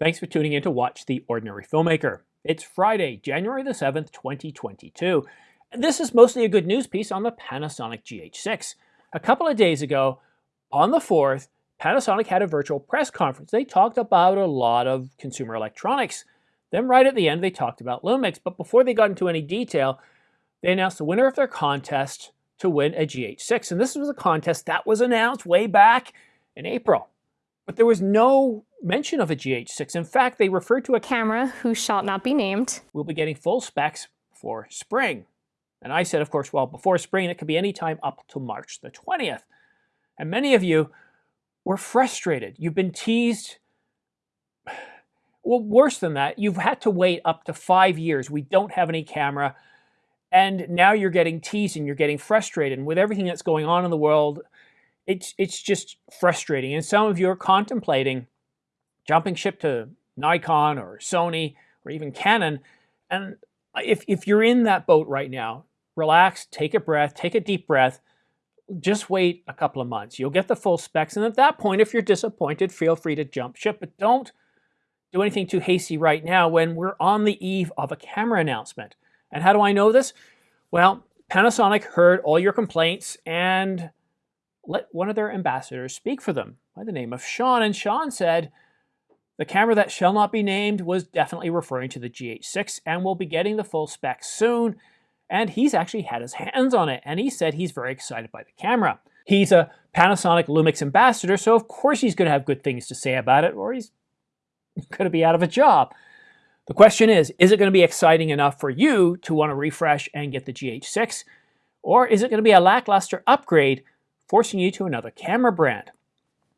Thanks for tuning in to watch The Ordinary Filmmaker. It's Friday, January the 7th, 2022. And this is mostly a good news piece on the Panasonic GH6. A couple of days ago, on the 4th, Panasonic had a virtual press conference. They talked about a lot of consumer electronics. Then right at the end, they talked about Lumix. But before they got into any detail, they announced the winner of their contest to win a GH6. And this was a contest that was announced way back in April. But there was no mention of a GH6. In fact, they referred to a camera who shall not be named. We'll be getting full specs for spring. And I said, of course, well, before spring, it could be any time up to March the 20th. And many of you were frustrated. You've been teased. Well, worse than that, you've had to wait up to five years. We don't have any camera. And now you're getting teased and you're getting frustrated. And with everything that's going on in the world, it's, it's just frustrating. And some of you are contemplating jumping ship to Nikon or Sony or even Canon. And if, if you're in that boat right now, relax, take a breath, take a deep breath, just wait a couple of months. You'll get the full specs. And at that point, if you're disappointed, feel free to jump ship, but don't do anything too hasty right now when we're on the eve of a camera announcement. And how do I know this? Well, Panasonic heard all your complaints and let one of their ambassadors speak for them by the name of Sean. And Sean said, the camera that shall not be named was definitely referring to the GH6 and will be getting the full specs soon. And he's actually had his hands on it and he said he's very excited by the camera. He's a Panasonic Lumix ambassador, so of course he's going to have good things to say about it or he's going to be out of a job. The question is, is it going to be exciting enough for you to want to refresh and get the GH6? Or is it going to be a lackluster upgrade forcing you to another camera brand?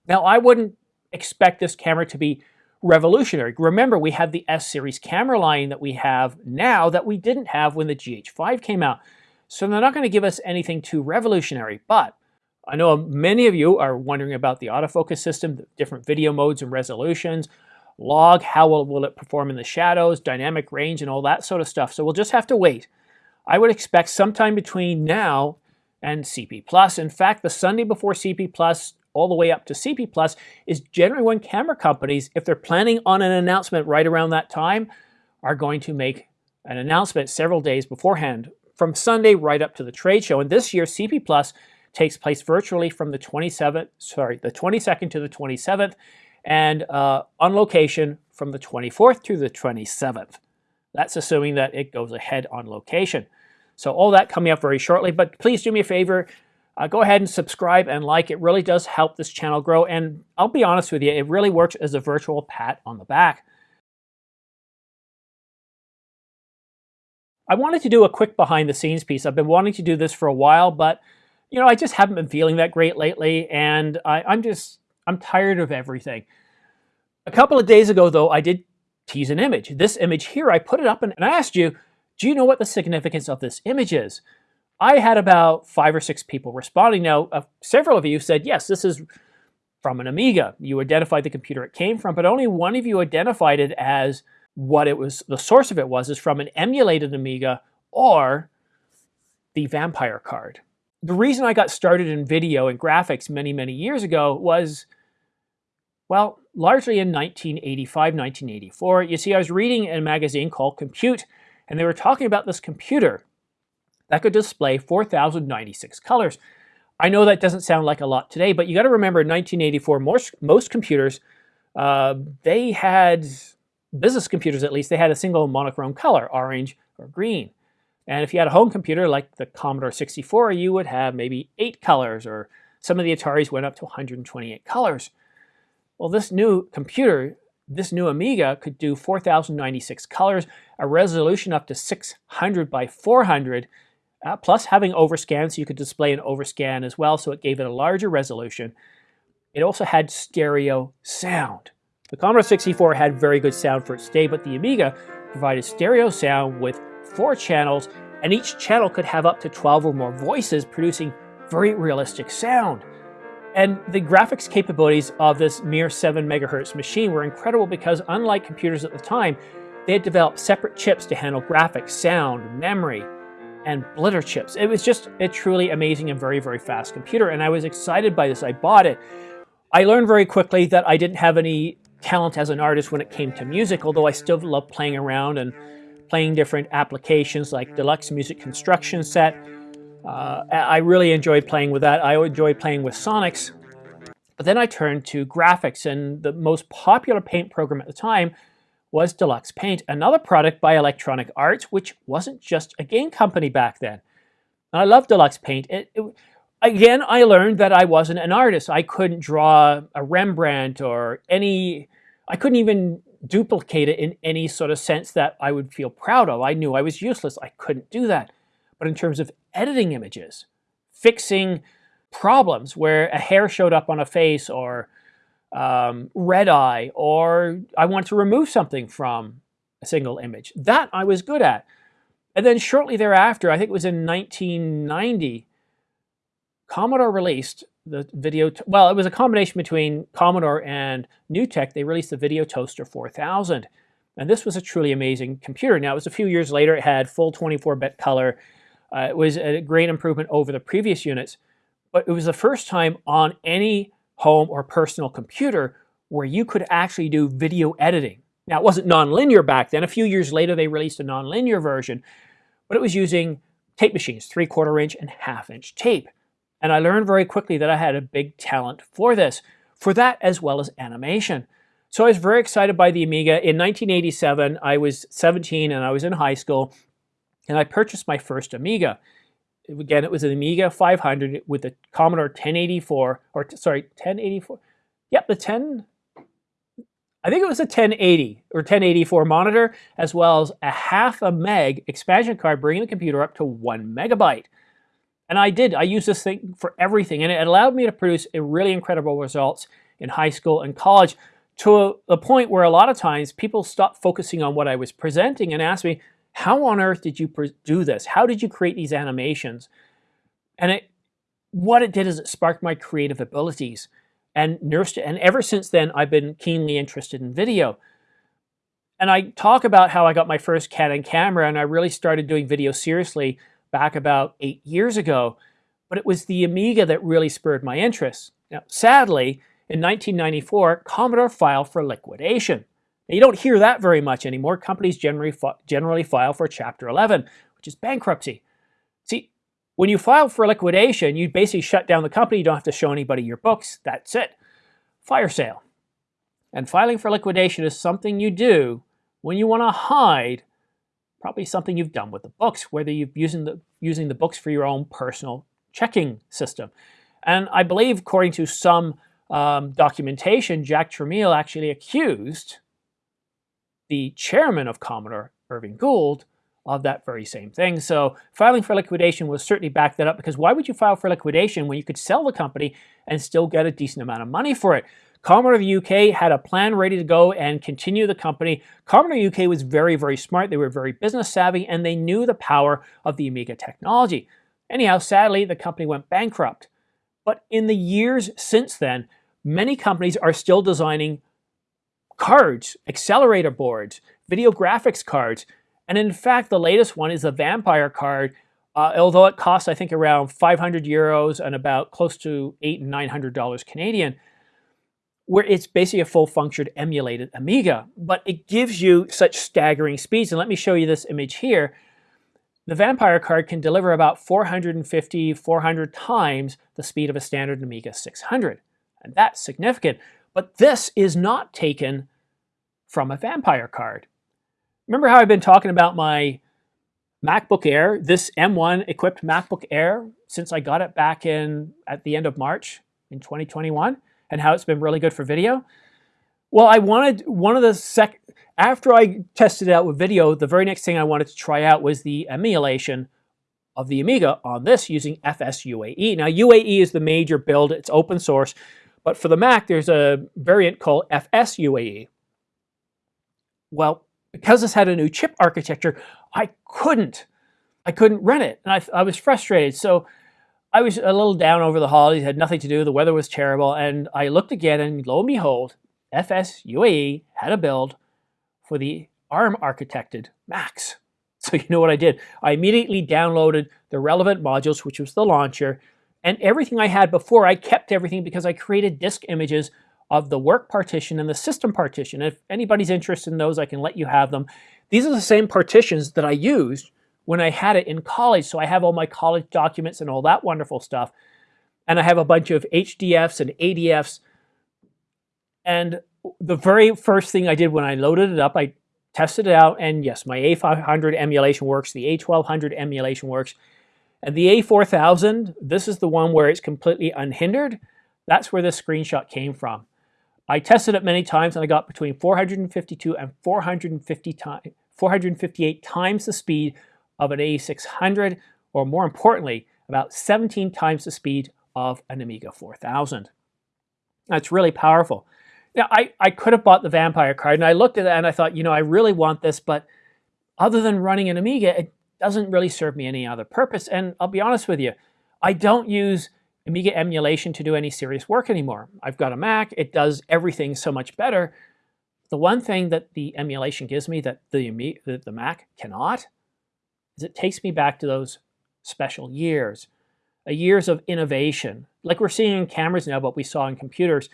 Now, I wouldn't expect this camera to be revolutionary. Remember, we have the S-series camera line that we have now that we didn't have when the GH5 came out. So they're not going to give us anything too revolutionary, but I know many of you are wondering about the autofocus system, the different video modes and resolutions, log, how will, will it perform in the shadows, dynamic range, and all that sort of stuff. So we'll just have to wait. I would expect sometime between now and CP+. Plus. In fact, the Sunday before CP+, all the way up to CP Plus is generally when camera companies, if they're planning on an announcement right around that time, are going to make an announcement several days beforehand from Sunday right up to the trade show. And this year, CP Plus takes place virtually from the 27th, sorry, the 22nd to the 27th, and uh, on location from the 24th to the 27th. That's assuming that it goes ahead on location. So all that coming up very shortly, but please do me a favor, uh, go ahead and subscribe and like. It really does help this channel grow. And I'll be honest with you, it really works as a virtual pat on the back. I wanted to do a quick behind the scenes piece. I've been wanting to do this for a while, but you know, I just haven't been feeling that great lately. And I, I'm just, I'm tired of everything. A couple of days ago, though, I did tease an image. This image here, I put it up and, and I asked you, do you know what the significance of this image is? I had about five or six people responding. Now, uh, several of you said, yes, this is from an Amiga. You identified the computer it came from, but only one of you identified it as what it was, the source of it was, is from an emulated Amiga or the Vampire card. The reason I got started in video and graphics many, many years ago was, well, largely in 1985, 1984. You see, I was reading a magazine called Compute, and they were talking about this computer that could display 4,096 colors. I know that doesn't sound like a lot today, but you got to remember in 1984, most, most computers, uh, they had, business computers at least, they had a single monochrome color, orange or green. And if you had a home computer like the Commodore 64, you would have maybe eight colors, or some of the Ataris went up to 128 colors. Well, this new computer, this new Amiga could do 4,096 colors, a resolution up to 600 by 400, uh, plus having overscan, so you could display an overscan as well, so it gave it a larger resolution. It also had stereo sound. The Commodore 64 had very good sound for its day, but the Amiga provided stereo sound with four channels, and each channel could have up to 12 or more voices, producing very realistic sound. And the graphics capabilities of this mere 7 megahertz machine were incredible because unlike computers at the time, they had developed separate chips to handle graphics, sound, memory, and blitter chips. It was just a truly amazing and very, very fast computer, and I was excited by this. I bought it. I learned very quickly that I didn't have any talent as an artist when it came to music, although I still love playing around and playing different applications like Deluxe Music Construction Set. Uh, I really enjoyed playing with that. I enjoyed playing with Sonix. But then I turned to graphics, and the most popular paint program at the time was Deluxe Paint, another product by Electronic Arts, which wasn't just a game company back then. And I love Deluxe Paint. It, it, again, I learned that I wasn't an artist. I couldn't draw a Rembrandt or any, I couldn't even duplicate it in any sort of sense that I would feel proud of. I knew I was useless. I couldn't do that. But in terms of editing images, fixing problems where a hair showed up on a face or um, red eye or I want to remove something from a single image. That I was good at. And then shortly thereafter, I think it was in 1990, Commodore released the video, well, it was a combination between Commodore and NewTek. They released the Video Toaster 4000. And this was a truly amazing computer. Now, it was a few years later. It had full 24-bit color. Uh, it was a great improvement over the previous units. But it was the first time on any home or personal computer where you could actually do video editing. Now, it wasn't nonlinear back then. A few years later, they released a nonlinear version, but it was using tape machines, three-quarter inch and half-inch tape. And I learned very quickly that I had a big talent for this, for that as well as animation. So I was very excited by the Amiga. In 1987, I was 17 and I was in high school, and I purchased my first Amiga again, it was an Amiga 500 with a Commodore 1084, or sorry, 1084. Yep, the 10, I think it was a 1080 or 1084 monitor, as well as a half a meg expansion card, bringing the computer up to one megabyte. And I did, I used this thing for everything, and it allowed me to produce a really incredible results in high school and college to a, point where a lot of times people stopped focusing on what I was presenting and asked me, how on earth did you do this? How did you create these animations? And it, what it did is it sparked my creative abilities and nursed it. And ever since then, I've been keenly interested in video. And I talk about how I got my first Canon camera and I really started doing video seriously back about eight years ago. But it was the Amiga that really spurred my interest. Now, sadly, in 1994, Commodore filed for liquidation. Now, you don't hear that very much anymore. Companies generally, generally file for Chapter 11, which is bankruptcy. See, when you file for liquidation, you basically shut down the company. You don't have to show anybody your books. That's it. Fire sale. And filing for liquidation is something you do when you want to hide probably something you've done with the books, whether you're using the, using the books for your own personal checking system. And I believe, according to some um, documentation, Jack Tramiel actually accused the chairman of Commodore, Irving Gould, of that very same thing. So filing for liquidation will certainly back that up because why would you file for liquidation when you could sell the company and still get a decent amount of money for it? Commodore UK had a plan ready to go and continue the company. Commodore UK was very, very smart. They were very business savvy and they knew the power of the Amiga technology. Anyhow, sadly, the company went bankrupt. But in the years since then, many companies are still designing cards, accelerator boards, video graphics cards. And in fact, the latest one is the Vampire card, uh, although it costs, I think, around 500 euros and about close to eight and $900 Canadian, where it's basically a full-functioned emulated Amiga, but it gives you such staggering speeds. And let me show you this image here. The Vampire card can deliver about 450, 400 times the speed of a standard Amiga 600. And that's significant. But this is not taken from a vampire card. Remember how I've been talking about my MacBook Air, this M1 equipped MacBook Air, since I got it back in at the end of March in 2021, and how it's been really good for video? Well, I wanted one of the sec after I tested it out with video, the very next thing I wanted to try out was the emulation of the Amiga on this using FSUAE. Now, UAE is the major build, it's open source, but for the Mac, there's a variant called FSUAE. Well, because this had a new chip architecture, I couldn't. I couldn't run it, and I, I was frustrated. So I was a little down over the holidays, had nothing to do, the weather was terrible, and I looked again, and lo and behold, FS UAE had a build for the ARM architected Macs. So you know what I did? I immediately downloaded the relevant modules, which was the launcher, and everything I had before, I kept everything because I created disk images of the work partition and the system partition. If anybody's interested in those, I can let you have them. These are the same partitions that I used when I had it in college. So I have all my college documents and all that wonderful stuff. And I have a bunch of HDFs and ADFs. And the very first thing I did when I loaded it up, I tested it out. And yes, my A500 emulation works. The A1200 emulation works. And the A4000, this is the one where it's completely unhindered. That's where this screenshot came from. I tested it many times and I got between 452 and 450 times, 458 times the speed of an A600, or more importantly, about 17 times the speed of an Amiga 4000. That's really powerful. Now, I, I could have bought the Vampire card, and I looked at that and I thought, you know, I really want this, but other than running an Amiga, it doesn't really serve me any other purpose. And I'll be honest with you, I don't use Amiga emulation to do any serious work anymore. I've got a Mac, it does everything so much better. The one thing that the emulation gives me that the, the, the Mac cannot is it takes me back to those special years, a years of innovation, like we're seeing in cameras now, but we saw in computers,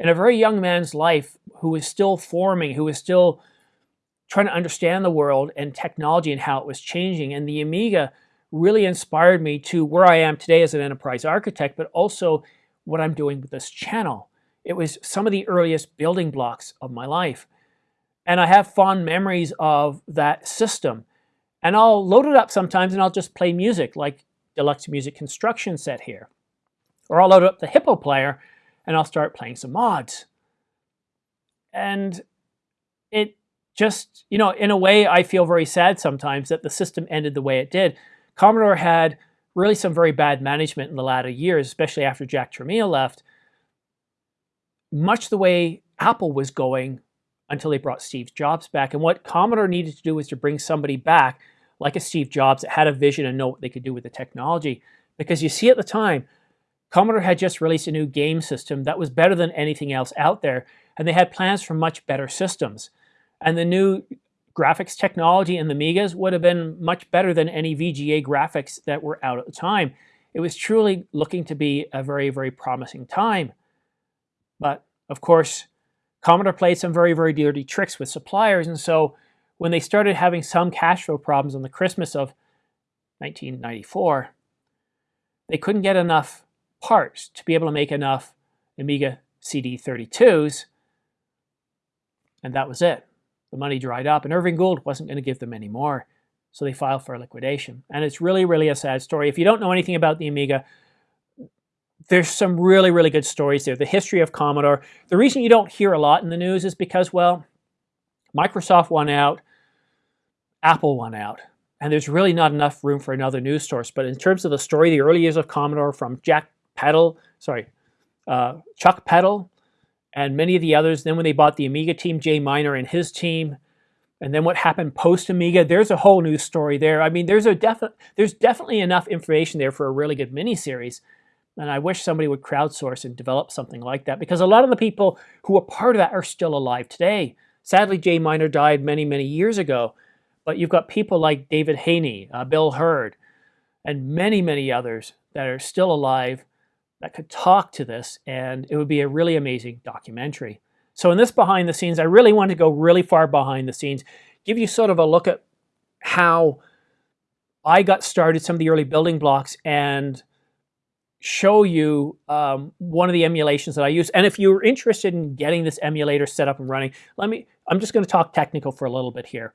in a very young man's life who is still forming, who is still trying to understand the world and technology and how it was changing. And the Amiga really inspired me to where I am today as an enterprise architect, but also what I'm doing with this channel. It was some of the earliest building blocks of my life. And I have fond memories of that system. And I'll load it up sometimes and I'll just play music like Deluxe Music Construction set here. Or I'll load up the Hippo player and I'll start playing some mods. And it just, you know, in a way, I feel very sad sometimes that the system ended the way it did. Commodore had really some very bad management in the latter years, especially after Jack Tramiel left, much the way Apple was going until they brought Steve Jobs back. And what Commodore needed to do was to bring somebody back like a Steve Jobs that had a vision and know what they could do with the technology. Because you see at the time, Commodore had just released a new game system that was better than anything else out there, and they had plans for much better systems. And the new graphics technology in the Amigas would have been much better than any VGA graphics that were out at the time. It was truly looking to be a very, very promising time. But of course, Commodore played some very, very dirty tricks with suppliers, and so when they started having some cash flow problems on the Christmas of 1994, they couldn't get enough parts to be able to make enough Amiga CD32s, and that was it. The money dried up, and Irving Gould wasn't going to give them any more, so they filed for liquidation. And it's really, really a sad story. If you don't know anything about the Amiga, there's some really, really good stories there. The history of Commodore. The reason you don't hear a lot in the news is because, well, Microsoft won out, Apple won out, and there's really not enough room for another news source. But in terms of the story, the early years of Commodore from Jack Peddle, sorry, uh, Chuck Peddle, and many of the others. Then when they bought the Amiga team, Jay Miner and his team, and then what happened post Amiga, there's a whole new story there. I mean, there's a defi there's definitely enough information there for a really good miniseries. And I wish somebody would crowdsource and develop something like that because a lot of the people who were part of that are still alive today. Sadly, Jay Miner died many, many years ago. But you've got people like David Haynie, uh, Bil Herd, and many, many others that are still alive that could talk to this, and it would be a really amazing documentary. So in this behind the scenes, I really want to go really far behind the scenes, give you sort of a look at how I got started, some of the early building blocks, and show you um, one of the emulations that I use. And if you're interested in getting this emulator set up and running, let me, I'm just going to talk technical for a little bit here.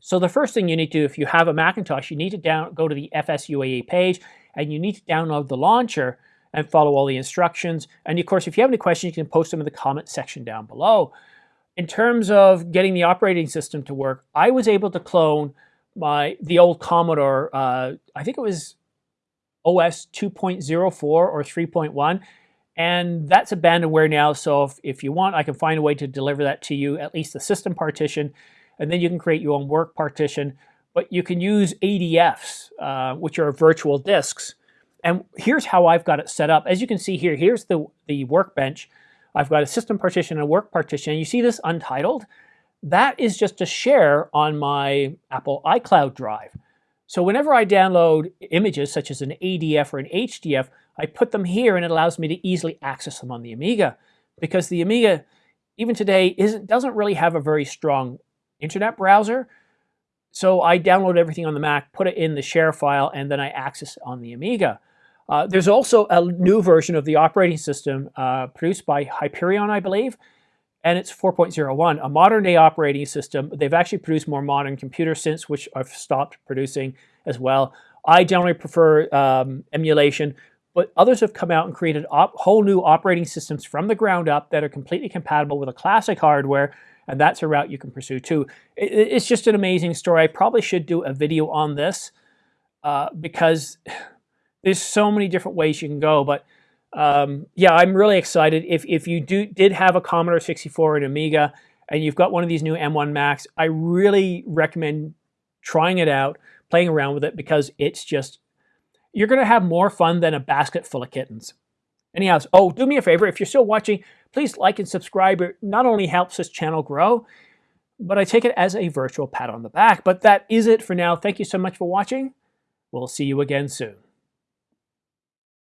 So the first thing you need to do if you have a Macintosh, you need to down, go to the FSUAE page and you need to download the launcher and follow all the instructions. And of course, if you have any questions, you can post them in the comment section down below. In terms of getting the operating system to work, I was able to clone my the old Commodore, uh, I think it was OS 2.04 or 3.1, and that's abandonware now. So if, if you want, I can find a way to deliver that to you, at least the system partition, and then you can create your own work partition. But you can use ADFs, uh, which are virtual disks, and here's how I've got it set up. As you can see here, here's the, the workbench. I've got a system partition and a work partition. You see this untitled? That is just a share on my Apple iCloud drive. So whenever I download images such as an ADF or an HDF, I put them here and it allows me to easily access them on the Amiga. because the Amiga, even today, isn't doesn't really have a very strong internet browser. So I download everything on the Mac, put it in the share file, and then I access it on the Amiga. Uh, there's also a new version of the operating system uh, produced by Hyperion, I believe, and it's 4.01, a modern day operating system. They've actually produced more modern computers since, which I've stopped producing as well. I generally prefer um, emulation, but others have come out and created whole new operating systems from the ground up that are completely compatible with a classic hardware, and that's a route you can pursue too. It, it's just an amazing story. I probably should do a video on this uh, because there's so many different ways you can go, but um, yeah, I'm really excited. If, if you do did have a Commodore 64 and Amiga and you've got one of these new M1 Macs, I really recommend trying it out, playing around with it because it's just, you're going to have more fun than a basket full of kittens. Anyhow, oh, do me a favor, if you're still watching, please like and subscribe. It not only helps this channel grow, but I take it as a virtual pat on the back. But that is it for now. Thank you so much for watching. We'll see you again soon.